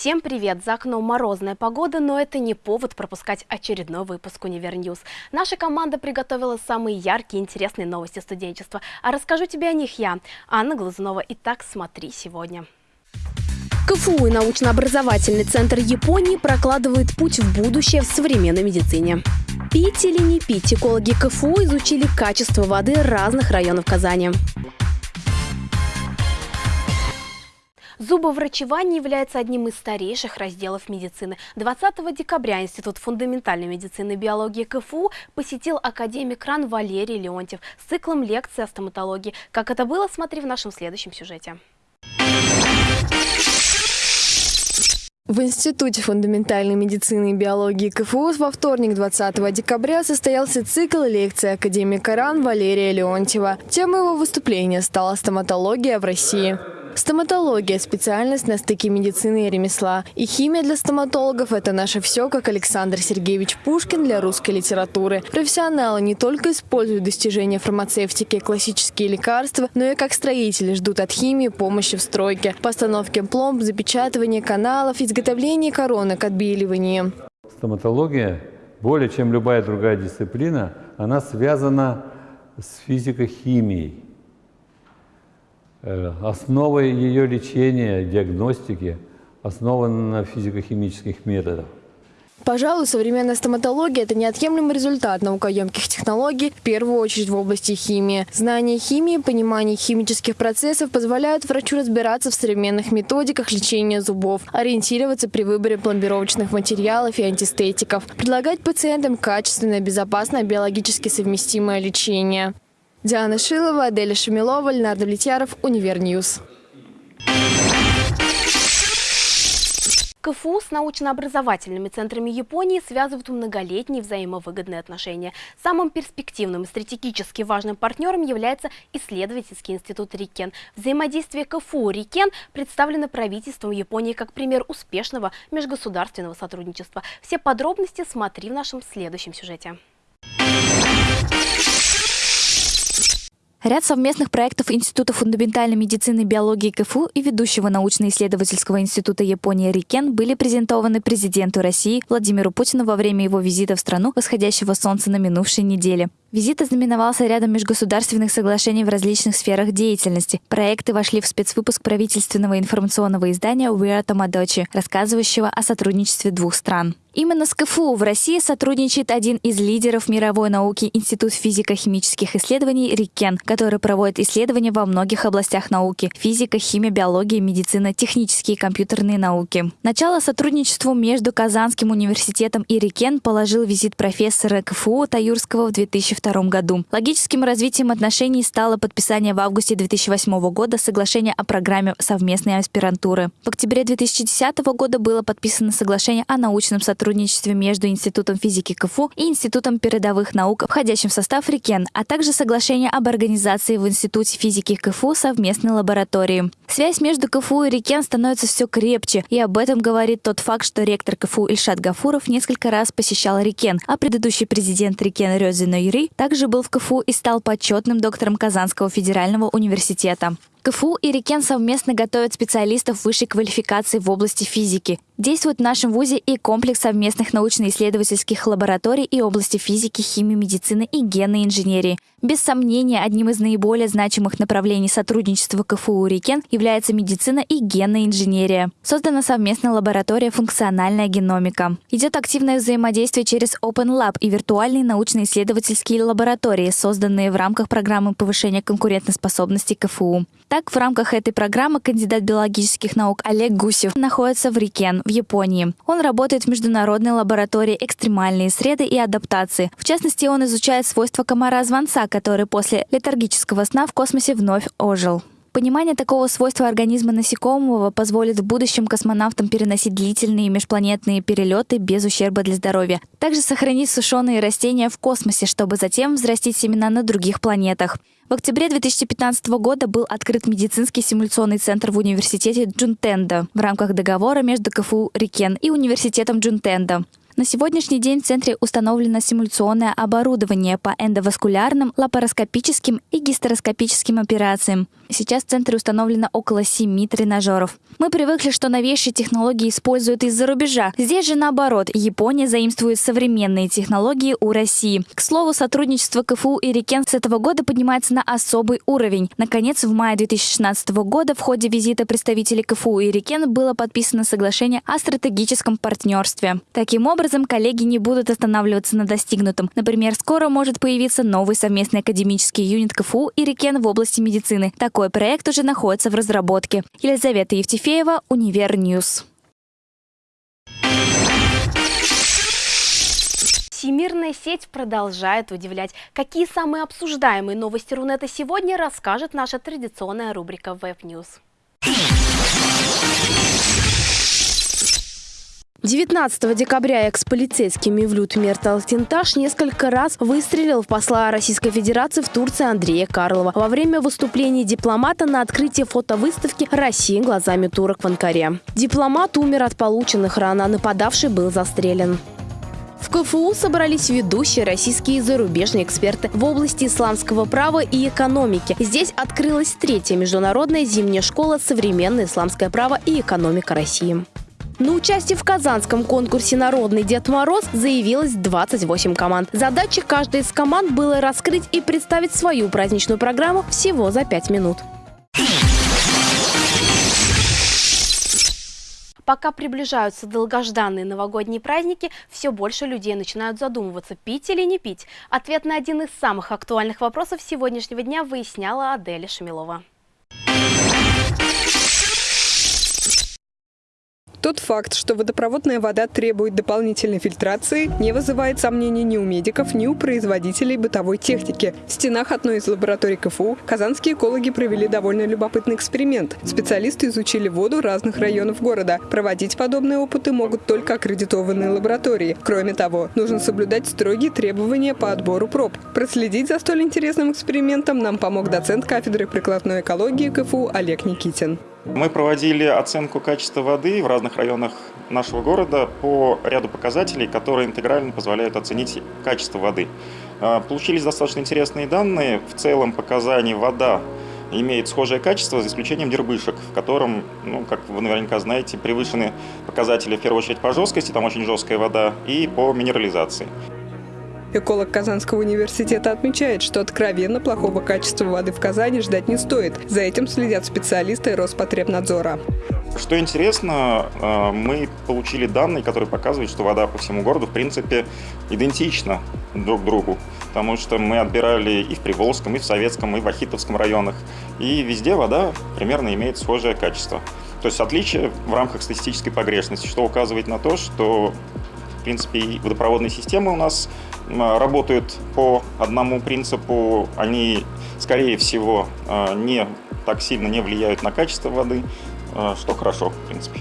Всем привет! За окном морозная погода, но это не повод пропускать очередной выпуск «UniverNews». Наша команда приготовила самые яркие и интересные новости студенчества. А расскажу тебе о них я, Анна Глазунова. Итак, смотри сегодня. КФУ и научно-образовательный центр Японии прокладывают путь в будущее в современной медицине. Пить или не пить, экологи КФУ изучили качество воды разных районов Казани. Зубоврачевание является одним из старейших разделов медицины. 20 декабря Институт фундаментальной медицины и биологии КФУ посетил академик РАН Валерий Леонтьев с циклом лекций о стоматологии. Как это было, смотри в нашем следующем сюжете. В Институте фундаментальной медицины и биологии КФУ во вторник 20 декабря состоялся цикл лекций академика РАН Валерия Леонтьева. Темой его выступления стала стоматология в России. Стоматология – специальность на стыке медицины и ремесла. И химия для стоматологов – это наше все, как Александр Сергеевич Пушкин для русской литературы. Профессионалы не только используют достижения фармацевтики и классические лекарства, но и как строители ждут от химии помощи в стройке, постановке пломб, запечатывании каналов, изготовлении коронок, отбеливании. Стоматология, более чем любая другая дисциплина, она связана с физико-химией. Э, основой ее лечения, диагностики основана на физико-химических методах. Пожалуй, современная стоматология – это неотъемлемый результат наукоемких технологий, в первую очередь в области химии. Знание химии, понимание химических процессов позволяют врачу разбираться в современных методиках лечения зубов, ориентироваться при выборе пломбировочных материалов и антистетиков, предлагать пациентам качественное, безопасное, биологически совместимое лечение. Диана Шилова, Аделя Шамилова, Леонард Влетьяров, UniverNews. КФУ с научно-образовательными центрами Японии связывают многолетние взаимовыгодные отношения. Самым перспективным и стратегически важным партнером является исследовательский институт Рикен. Взаимодействие КФУ Рикен представлено правительством Японии как пример успешного межгосударственного сотрудничества. Все подробности смотри в нашем следующем сюжете. Ряд совместных проектов Института фундаментальной медицины и биологии КФУ и ведущего научно-исследовательского института Японии РИКЕН были презентованы президенту России Владимиру Путину во время его визита в страну восходящего солнца на минувшей неделе. Визит ознаменовался рядом межгосударственных соглашений в различных сферах деятельности. Проекты вошли в спецвыпуск правительственного информационного издания «We're Tomodachi», рассказывающего о сотрудничестве двух стран. Именно с КФУ в России сотрудничает один из лидеров мировой науки Институт физико-химических исследований РИКЕН, который проводит исследования во многих областях науки – физика, химия, биология, медицина, технические и компьютерные науки. Начало сотрудничеству между Казанским университетом и РИКЕН положил визит профессора КФУ Таюрского в 2002 2022 году. Логическим развитием отношений стало подписание в августе 2008 года соглашения о программе совместной аспирантуры. В октябре 2010 года было подписано соглашение о научном сотрудничестве между Институтом физики КФУ и Институтом передовых наук, входящим в состав РИКЕН, а также соглашение об организации в Институте физики КФУ совместной лаборатории. Связь между КФУ и РИКЕН становится все крепче, и об этом говорит тот факт, что ректор КФУ Ильшат Гафуров несколько раз посещал РИКЕН, а предыдущий президент РИКЕН Рёзина Также был в КФУ и стал почетным доктором Казанского федерального университета. КФУ и Рикен совместно готовят специалистов высшей квалификации в области физики. Действует в нашем ВУЗе и комплекс совместных научно-исследовательских лабораторий и области физики, химии, медицины и генной инженерии. Без сомнения, одним из наиболее значимых направлений сотрудничества КФУ и Рикен является медицина и генная инженерия. Создана совместная лаборатория «Функциональная геномика». Идет активное взаимодействие через Open Lab и виртуальные научно-исследовательские лаборатории, созданные в рамках программы повышения конкурентоспособности КФУ. Так, в рамках этой программы кандидат биологических наук Олег Гусев находится в Рикен, в Японии. Он работает в международной лаборатории экстремальные среды и адаптации. В частности, он изучает свойства комара-звонца, который после летаргического сна в космосе вновь ожил. Понимание такого свойства организма насекомого позволит в будущем космонавтам переносить длительные межпланетные перелеты без ущерба для здоровья. Также сохранить сушеные растения в космосе, чтобы затем взрастить семена на других планетах. В октябре 2015 года был открыт медицинский симуляционный центр в университете Джунтенда в рамках договора между КФУ «Рикен» и университетом Джунтенда. На сегодняшний день в центре установлено симуляционное оборудование по эндоваскулярным, лапароскопическим и гистероскопическим операциям. Сейчас в центре установлено около семи тренажеров. Мы привыкли, что новейшие технологии используют из-за рубежа. Здесь же наоборот, Япония заимствует современные технологии у России. К слову, сотрудничество КФУ и Рикен с этого года поднимается на особый уровень. Наконец, в мае 2016 года в ходе визита представителей КФУ и Рикен было подписано соглашение о стратегическом партнерстве. Таким образом, коллеги не будут останавливаться на достигнутом. Например, скоро может появиться новый совместный академический юнит КФУ и Рикен в области медицины. Такой проект уже находится в разработке. Елизавета Евтефеева, UniverNews. Всемирная сеть продолжает удивлять. Какие самые обсуждаемые новости Рунета сегодня, расскажет наша традиционная рубрика Web News. 19 декабря экс-полицейский Мевлют Мерт Алтынташ несколько раз выстрелил в посла Российской Федерации в Турции Андрея Карлова во время выступления дипломата на открытии фотовыставки «Россия глазами турок» в Анкаре. Дипломат умер от полученных ран, а нападавший был застрелен. В КФУ собрались ведущие российские и зарубежные эксперты в области исламского права и экономики. Здесь открылась третья международная зимняя школа «Современное исламское право и экономика России». На участие в казанском конкурсе «Народный Дед Мороз» заявилось 28 команд. Задача каждой из команд было раскрыть и представить свою праздничную программу всего за 5 минут. Пока приближаются долгожданные новогодние праздники, все больше людей начинают задумываться, пить или не пить. Ответ на один из самых актуальных вопросов сегодняшнего дня выясняла Аделя Шамилова. Тот факт, что водопроводная вода требует дополнительной фильтрации, не вызывает сомнений ни у медиков, ни у производителей бытовой техники. В стенах одной из лабораторий КФУ казанские экологи провели довольно любопытный эксперимент. Специалисты изучили воду разных районов города. Проводить подобные опыты могут только аккредитованные лаборатории. Кроме того, нужно соблюдать строгие требования по отбору проб. Проследить за столь интересным экспериментом нам помог доцент кафедры прикладной экологии КФУ Олег Никитин. Мы проводили оценку качества воды в разных районах нашего города по ряду показателей, которые интегрально позволяют оценить качество воды. А, получились достаточно интересные данные. В целом показания вода имеет схожее качество, за исключением дербышек, в котором, ну, как вы наверняка знаете, превышены показатели, в первую очередь, по жесткости, там очень жесткая вода, и по минерализации. Эколог Казанского университета отмечает, что откровенно плохого качества воды в Казани ждать не стоит. За этим следят специалисты Роспотребнадзора. Что интересно, э, мы получили данные, которые показывают, что вода по всему городу, в принципе, идентична друг другу. Потому что мы отбирали и в Приволжском, и в Советском, и в Ахитовском районах. И везде вода примерно имеет схожее качество. То есть отличие в рамках статистической погрешности, что указывает на то, что в принципе, и водопроводные системы у нас работают по одному принципу. Они, скорее всего, а, не так сильно не влияют на качество воды, а, что хорошо, в принципе.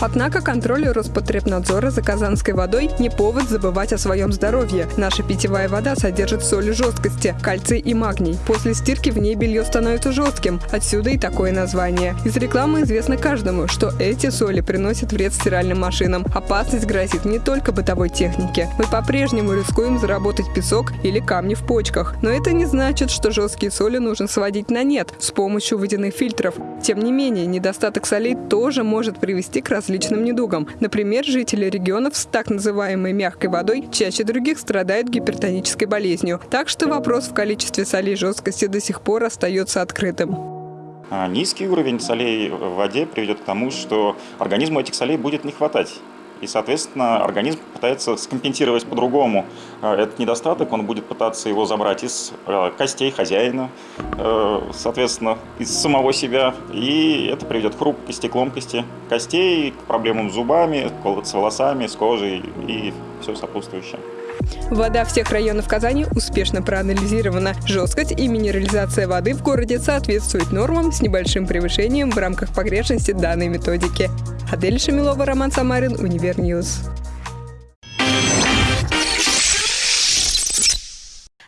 Однако контроль Роспотребнадзора за казанской водой не повод забывать о своем здоровье. Наша питьевая вода содержит соли жесткости, кальций и магний. После стирки в ней белье становится жестким. Отсюда и такое название. Из рекламы известно каждому, что эти соли приносят вред стиральным машинам. Опасность грозит не только бытовой технике. Мы по-прежнему рискуем заработать песок или камни в почках. Но это не значит, что жесткие соли нужно сводить на нет с помощью водяных фильтров. Тем не менее, недостаток солей тоже может привести к различным различным недугам. Например, жители регионов с так называемой мягкой водой чаще других страдают гипертонической болезнью. Так что вопрос в количестве солей жесткости до сих пор остается открытым. А низкий уровень солей в воде приведет к тому, что организму этих солей будет не хватать. И, соответственно, организм пытается скомпенсировать по-другому а, этот недостаток. Он будет пытаться его забрать из а, костей хозяина, э, соответственно, из самого себя. И это приведет к хрупкости, к ломкости костей, к проблемам с зубами, с волосами, с кожей и все сопутствующее. Вода всех районов Казани успешно проанализирована. Жесткость и минерализация воды в городе соответствует нормам с небольшим превышением в рамках погрешности данной методики. Адель Шамилова, Роман Самарин, UniverNews.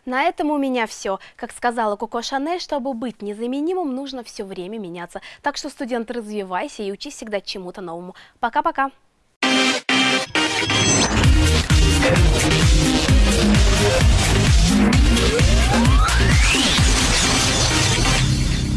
На этом у меня все. Как сказала Коко Шанель, чтобы быть незаменимым, нужно все время меняться. Так что, студент, развивайся и учись всегда чему-то новому. Пока-пока! Yeah.